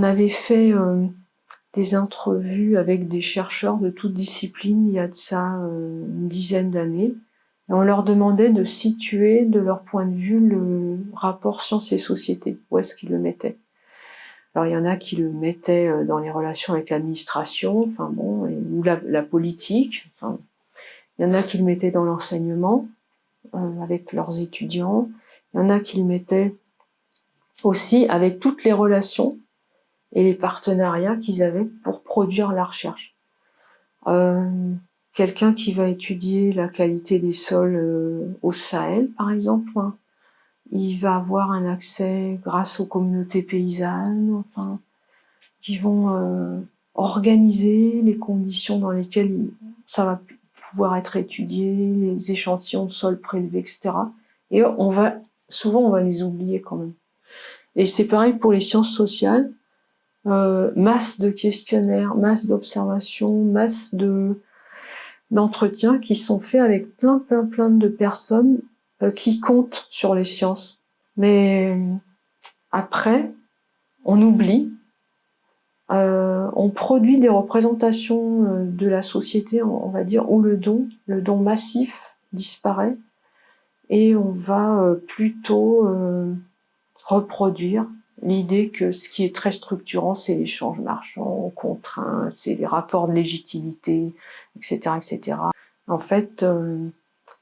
On avait fait euh, des entrevues avec des chercheurs de toutes disciplines il y a de ça euh, une dizaine d'années. Et on leur demandait de situer, de leur point de vue, le rapport sciences et société. Où est-ce qu'ils le mettaient Alors il y en a qui le mettaient euh, dans les relations avec l'administration, enfin ou la, politique. Enfin, il y en a qui le mettaient dans l'enseignement avec leurs étudiants. Il y en a qui le mettaient aussi avec toutes les relations et les partenariats qu'ils avaient pour produire la recherche. Euh, Quelqu'un qui va étudier la qualité des sols euh, au Sahel, par exemple, hein, il va avoir un accès grâce aux communautés paysannes, enfin, qui vont euh, organiser les conditions dans lesquelles ça va pouvoir être étudié, les échantillons de sol prélevés, etc. Et on va, souvent, on va les oublier quand même. Et c'est pareil pour les sciences sociales. Euh, masse de questionnaires, masse d'observations, masse de d'entretiens qui sont faits avec plein plein plein de personnes euh, qui comptent sur les sciences. Mais euh, après, on oublie, on produit des représentations de la société, on va dire, où le don, le don massif disparaît, et on va plutôt reproduire l'idée que ce qui est très structurant, c'est l'échange marchand, contraint, c'est les rapports de légitimité, etc., etc. En fait, euh,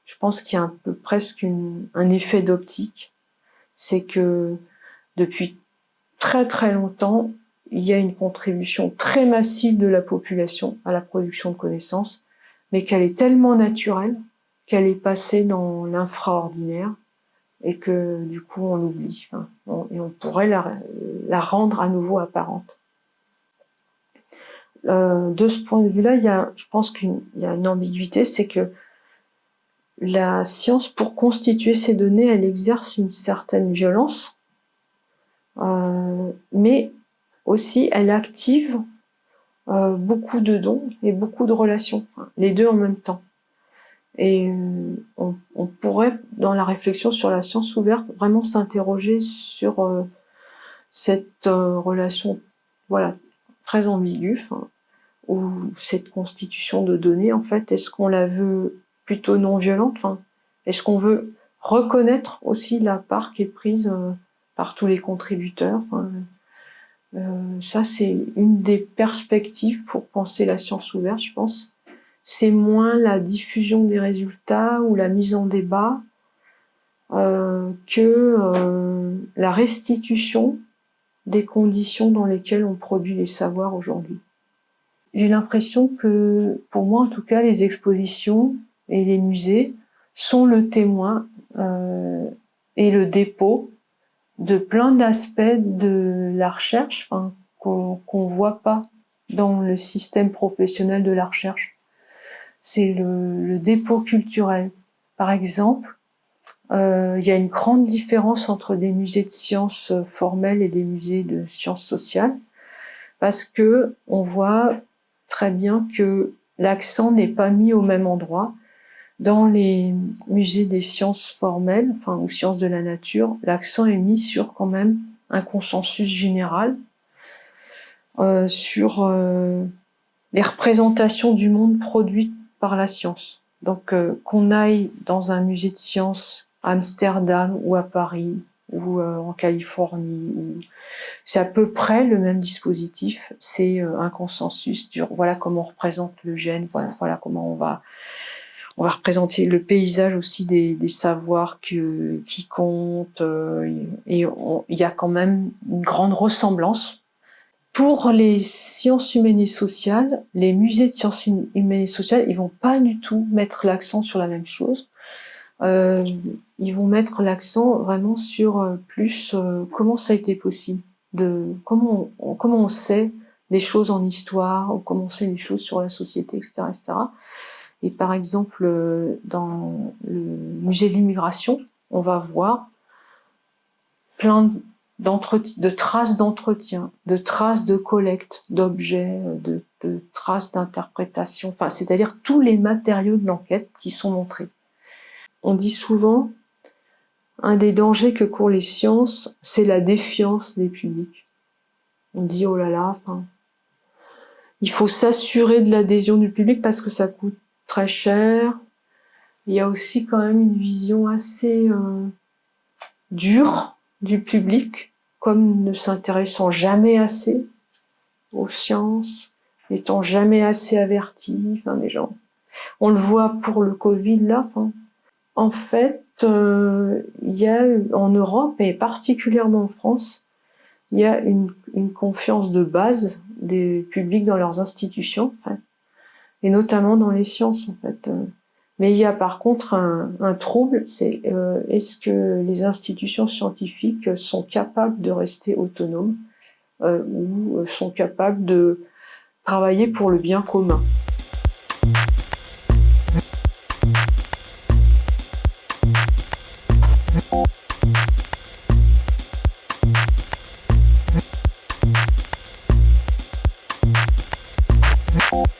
je pense qu'il y a un peu presque un effet d'optique, c'est que depuis très très longtemps, il y a une contribution très massive de la population à la production de connaissances, mais qu'elle est tellement naturelle qu'elle est passée dans l'infraordinaire, et que du coup on l'oublie. Et on pourrait la, rendre à nouveau apparente. Euh, de ce point de vue-là, je pense qu'il y a une ambiguïté, c'est que la science, pour constituer ces données, elle exerce une certaine violence, euh, mais aussi elle active euh, beaucoup de dons et beaucoup de relations, les deux en même temps. Et euh, on, pourrait, dans la réflexion sur la science ouverte, vraiment s'interroger sur euh, cette euh, relation voilà, très ambiguë, ou cette constitution de données, en fait, est-ce qu'on la veut plutôt non violente Est-ce qu'on veut reconnaître aussi la part qui est prise par tous les contributeurs? Ça, c'est une des perspectives pour penser la science ouverte, je pense c'est moins la diffusion des résultats ou la mise en débat euh, que euh, la restitution des conditions dans lesquelles on produit les savoirs aujourd'hui. J'ai l'impression que, pour moi en tout cas, les expositions et les musées sont le témoin euh, et le dépôt de plein d'aspects de la recherche qu'on ne voit pas dans le système professionnel de la recherche c'est le, dépôt culturel. Par exemple, euh, il y a une grande différence entre des musées de sciences formelles et des musées de sciences sociales, parce que on voit très bien que l'accent n'est pas mis au même endroit. Dans les musées des sciences formelles, enfin ou sciences de la nature, l'accent est mis sur quand même un consensus général, euh, sur euh, les représentations du monde produites par la science. Donc euh, qu'on aille dans un musée de sciences à Amsterdam ou à Paris ou euh, en Californie, c'est à peu près le même dispositif, c'est euh, un consensus sur voilà comment on représente le gène, voilà, voilà comment on va on va représenter le paysage aussi des, des savoirs que, qui comptent, et il y a quand même une grande ressemblance pour les sciences humaines et sociales, les musées de sciences humaines et sociales, ils vont pas du tout mettre l'accent sur la même chose. Euh, ils vont mettre l'accent vraiment sur euh, plus euh, comment ça a été possible, de comment on, comment on sait des choses en histoire, ou comment on sait des choses sur la société, etc., etc. Et par exemple, euh, dans le musée de l'immigration, on va voir plein de traces d'entretien, de traces de collecte d'objets, de, de, traces d'interprétation, enfin, c'est-à-dire tous les matériaux de l'enquête qui sont montrés. On dit souvent, un des dangers que courent les sciences, c'est la défiance des publics. On dit, oh là là, enfin, il faut s'assurer de l'adhésion du public parce que ça coûte très cher. Il y a aussi quand même une vision assez euh, dure du public, comme ne s'intéressant jamais assez aux sciences, n'étant jamais assez averti, enfin les gens. On le voit pour le Covid là. En fait, euh, il y a en Europe et particulièrement en France, il y a une, une confiance de base des publics dans leurs institutions, en et notamment dans les sciences en fait. Mais il y a par contre un, trouble, c'est euh, est-ce que les institutions scientifiques sont capables de rester autonomes euh, ou sont capables de travailler pour le bien commun?